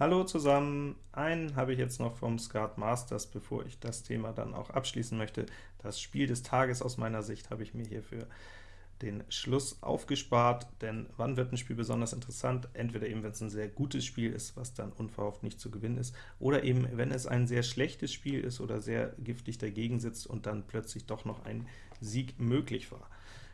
Hallo zusammen! Einen habe ich jetzt noch vom Skat Masters, bevor ich das Thema dann auch abschließen möchte. Das Spiel des Tages aus meiner Sicht habe ich mir hier für den Schluss aufgespart, denn wann wird ein Spiel besonders interessant? Entweder eben, wenn es ein sehr gutes Spiel ist, was dann unverhofft nicht zu gewinnen ist, oder eben, wenn es ein sehr schlechtes Spiel ist oder sehr giftig dagegen sitzt und dann plötzlich doch noch ein Sieg möglich war.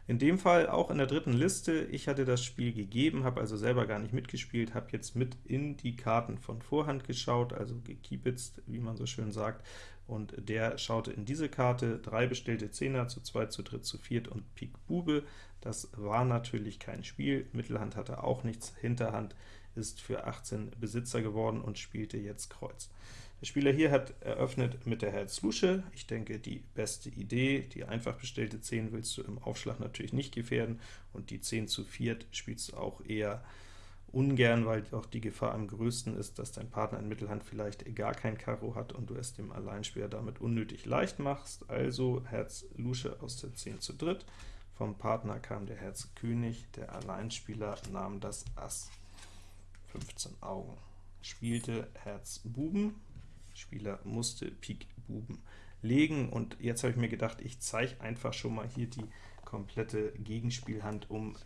In dem Fall auch in der dritten Liste, ich hatte das Spiel gegeben, habe also selber gar nicht mitgespielt, habe jetzt mit in die Karten von Vorhand geschaut, also gekiepitzt, wie man so schön sagt, und der schaute in diese Karte, drei bestellte Zehner, zu zweit, zu dritt, zu viert und Pik Bube. Das war natürlich kein Spiel, Mittelhand hatte auch nichts, Hinterhand ist für 18 Besitzer geworden und spielte jetzt Kreuz. Der Spieler hier hat eröffnet mit der Herz Lusche. Ich denke, die beste Idee. Die einfach bestellte 10 willst du im Aufschlag natürlich nicht gefährden, und die 10 zu 4 spielst du auch eher ungern, weil auch die Gefahr am größten ist, dass dein Partner in Mittelhand vielleicht gar kein Karo hat und du es dem Alleinspieler damit unnötig leicht machst. Also Herz Lusche aus der 10 zu dritt. Vom Partner kam der Herz König, der Alleinspieler nahm das Ass. 15 Augen. Spielte Herz Buben, Spieler musste Pik Buben legen, und jetzt habe ich mir gedacht, ich zeige einfach schon mal hier die komplette Gegenspielhand, um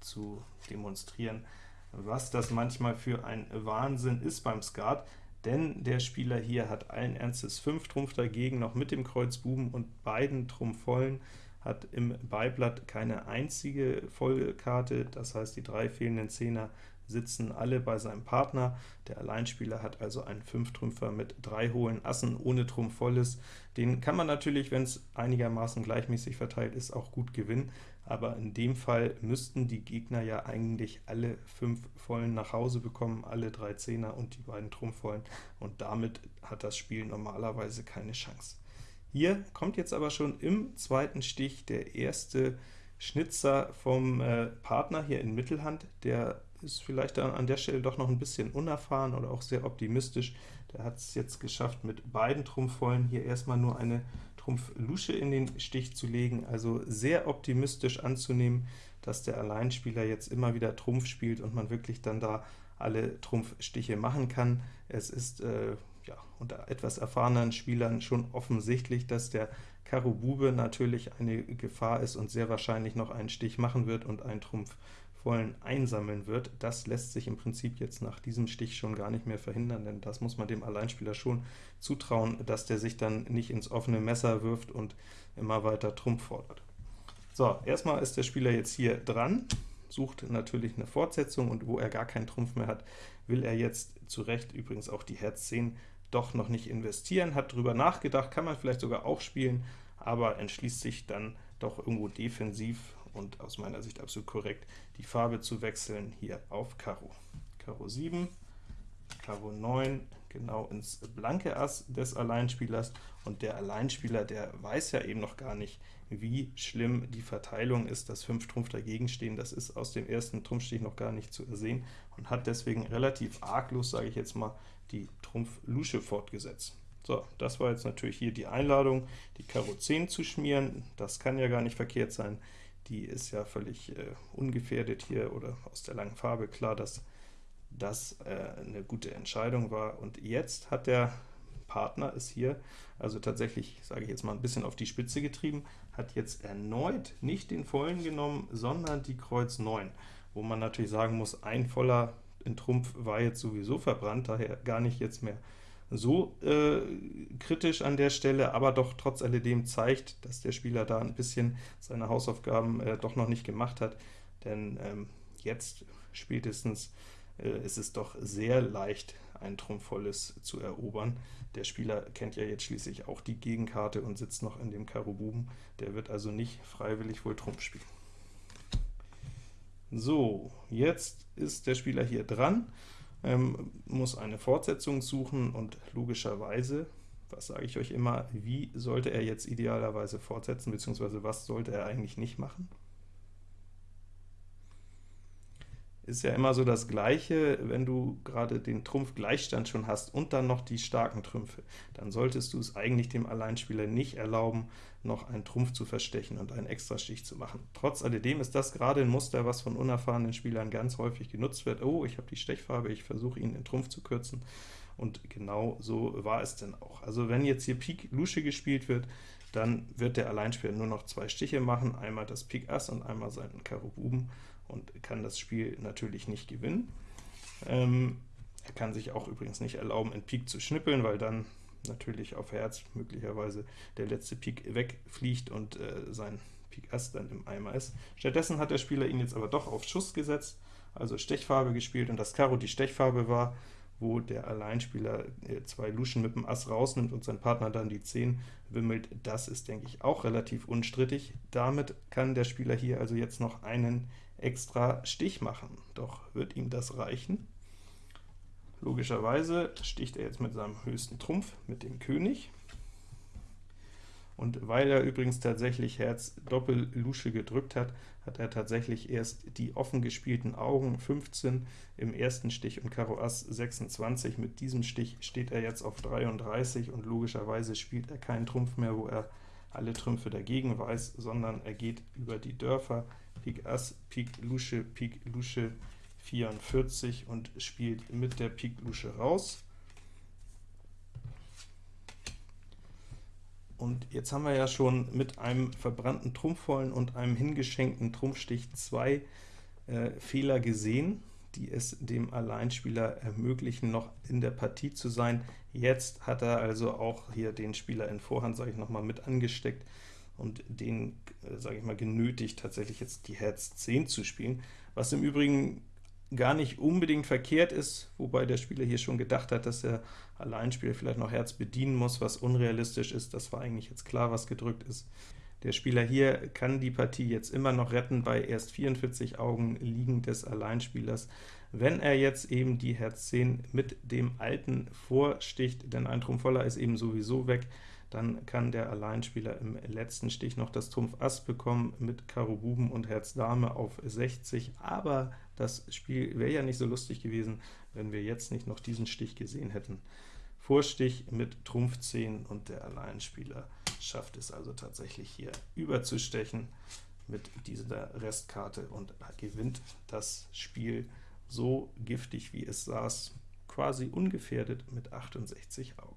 zu demonstrieren, was das manchmal für ein Wahnsinn ist beim Skat, denn der Spieler hier hat allen Ernstes 5 Trumpf dagegen, noch mit dem Kreuz Buben und beiden Trumpf vollen, hat im Beiblatt keine einzige Vollkarte, das heißt die drei fehlenden Zehner sitzen alle bei seinem Partner. Der Alleinspieler hat also einen Fünftrümpfer mit drei hohlen Assen ohne Trumpf volles. Den kann man natürlich, wenn es einigermaßen gleichmäßig verteilt ist, auch gut gewinnen, aber in dem Fall müssten die Gegner ja eigentlich alle fünf Vollen nach Hause bekommen, alle drei Zehner und die beiden Trumpfvollen, und damit hat das Spiel normalerweise keine Chance. Hier kommt jetzt aber schon im zweiten Stich der erste Schnitzer vom äh, Partner hier in Mittelhand, der ist vielleicht an der Stelle doch noch ein bisschen unerfahren oder auch sehr optimistisch. Der hat es jetzt geschafft, mit beiden Trumpfvollen hier erstmal nur eine Trumpf-Lusche in den Stich zu legen, also sehr optimistisch anzunehmen, dass der Alleinspieler jetzt immer wieder Trumpf spielt und man wirklich dann da alle Trumpfstiche machen kann. Es ist äh, ja, unter etwas erfahrenen Spielern schon offensichtlich, dass der Karo Bube natürlich eine Gefahr ist und sehr wahrscheinlich noch einen Stich machen wird und einen Trumpf vollen einsammeln wird. Das lässt sich im Prinzip jetzt nach diesem Stich schon gar nicht mehr verhindern, denn das muss man dem Alleinspieler schon zutrauen, dass der sich dann nicht ins offene Messer wirft und immer weiter Trumpf fordert. So, erstmal ist der Spieler jetzt hier dran, sucht natürlich eine Fortsetzung, und wo er gar keinen Trumpf mehr hat, will er jetzt zu Recht übrigens auch die Herz 10 doch noch nicht investieren, hat darüber nachgedacht, kann man vielleicht sogar auch spielen, aber entschließt sich dann doch irgendwo defensiv und aus meiner Sicht absolut korrekt, die Farbe zu wechseln hier auf Karo. Karo 7, Karo 9, genau ins blanke Ass des Alleinspielers, und der Alleinspieler, der weiß ja eben noch gar nicht, wie schlimm die Verteilung ist, dass 5 Trumpf dagegen stehen, das ist aus dem ersten Trumpfstich noch gar nicht zu ersehen, und hat deswegen relativ arglos, sage ich jetzt mal, die Trumpf-Lusche fortgesetzt. So, das war jetzt natürlich hier die Einladung, die Karo 10 zu schmieren, das kann ja gar nicht verkehrt sein, die ist ja völlig äh, ungefährdet hier, oder aus der langen Farbe klar, dass das äh, eine gute Entscheidung war. Und jetzt hat der Partner es hier also tatsächlich, sage ich jetzt mal, ein bisschen auf die Spitze getrieben, hat jetzt erneut nicht den vollen genommen, sondern die Kreuz 9, wo man natürlich sagen muss, ein voller in Trumpf war jetzt sowieso verbrannt, daher gar nicht jetzt mehr so äh, kritisch an der Stelle, aber doch trotz alledem zeigt, dass der Spieler da ein bisschen seine Hausaufgaben äh, doch noch nicht gemacht hat, denn ähm, jetzt spätestens äh, ist es doch sehr leicht, ein Trumpfvolles zu erobern. Der Spieler kennt ja jetzt schließlich auch die Gegenkarte und sitzt noch in dem Karo Buben, der wird also nicht freiwillig wohl Trumpf spielen. So, jetzt ist der Spieler hier dran, ähm, muss eine Fortsetzung suchen, und logischerweise, was sage ich euch immer, wie sollte er jetzt idealerweise fortsetzen, beziehungsweise was sollte er eigentlich nicht machen? Ist ja immer so das Gleiche, wenn du gerade den Trumpf-Gleichstand schon hast und dann noch die starken Trümpfe, dann solltest du es eigentlich dem Alleinspieler nicht erlauben, noch einen Trumpf zu verstechen und einen Extrastich zu machen. Trotz alledem ist das gerade ein Muster, was von unerfahrenen Spielern ganz häufig genutzt wird. Oh, ich habe die Stechfarbe, ich versuche ihn in Trumpf zu kürzen, und genau so war es denn auch. Also wenn jetzt hier Pik Lusche gespielt wird, dann wird der Alleinspieler nur noch zwei Stiche machen, einmal das Pik Ass und einmal seinen Karo Buben, und kann das Spiel natürlich nicht gewinnen. Ähm, er kann sich auch übrigens nicht erlauben, in Pik zu schnippeln, weil dann natürlich auf Herz möglicherweise der letzte Pik wegfliegt und äh, sein Pik Ass dann im Eimer ist. Stattdessen hat der Spieler ihn jetzt aber doch auf Schuss gesetzt, also Stechfarbe gespielt, und das Karo die Stechfarbe war, wo der Alleinspieler äh, zwei Luschen mit dem Ass rausnimmt und sein Partner dann die 10 wimmelt, das ist, denke ich, auch relativ unstrittig. Damit kann der Spieler hier also jetzt noch einen extra Stich machen. Doch wird ihm das reichen? Logischerweise sticht er jetzt mit seinem höchsten Trumpf, mit dem König. Und weil er übrigens tatsächlich Herz Doppel-Lusche gedrückt hat, hat er tatsächlich erst die offen gespielten Augen 15 im ersten Stich und Karo Ass 26. Mit diesem Stich steht er jetzt auf 33 und logischerweise spielt er keinen Trumpf mehr, wo er alle Trümpfe dagegen weiß, sondern er geht über die Dörfer, Pik Ass, Pik Lusche, Pik Lusche 44 und spielt mit der Pik Lusche raus. Und jetzt haben wir ja schon mit einem verbrannten Trumpfvollen und einem hingeschenkten Trumpfstich zwei äh, Fehler gesehen, die es dem Alleinspieler ermöglichen, noch in der Partie zu sein. Jetzt hat er also auch hier den Spieler in Vorhand, sage ich nochmal, mit angesteckt und den, äh, sage ich mal, genötigt, tatsächlich jetzt die Herz 10 zu spielen, was im Übrigen gar nicht unbedingt verkehrt ist, wobei der Spieler hier schon gedacht hat, dass der Alleinspieler vielleicht noch Herz bedienen muss, was unrealistisch ist. Das war eigentlich jetzt klar, was gedrückt ist. Der Spieler hier kann die Partie jetzt immer noch retten bei erst 44 Augen liegen des Alleinspielers, wenn er jetzt eben die Herz 10 mit dem alten vorsticht, denn ein Trumpf voller ist eben sowieso weg, dann kann der Alleinspieler im letzten Stich noch das Trumpf Ass bekommen mit Karo Buben und Herz Dame auf 60, aber das Spiel wäre ja nicht so lustig gewesen, wenn wir jetzt nicht noch diesen Stich gesehen hätten. Vorstich mit Trumpf 10 und der Alleinspieler schafft es also tatsächlich hier überzustechen mit dieser Restkarte und gewinnt das Spiel so giftig wie es saß, quasi ungefährdet mit 68 Augen.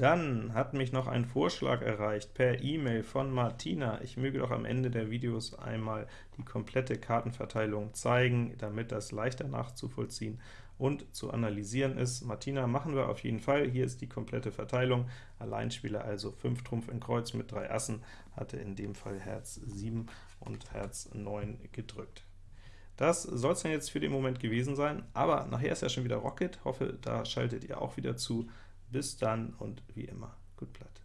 Dann hat mich noch ein Vorschlag erreicht per E-Mail von Martina. Ich möge doch am Ende der Videos einmal die komplette Kartenverteilung zeigen, damit das leichter nachzuvollziehen und zu analysieren ist. Martina, machen wir auf jeden Fall. Hier ist die komplette Verteilung. Alleinspieler also 5 Trumpf in Kreuz mit 3 Assen, hatte in dem Fall Herz 7 und Herz 9 gedrückt. Das soll es dann jetzt für den Moment gewesen sein, aber nachher ist ja schon wieder Rocket. Hoffe, da schaltet ihr auch wieder zu. Bis dann und wie immer, gut Blatt.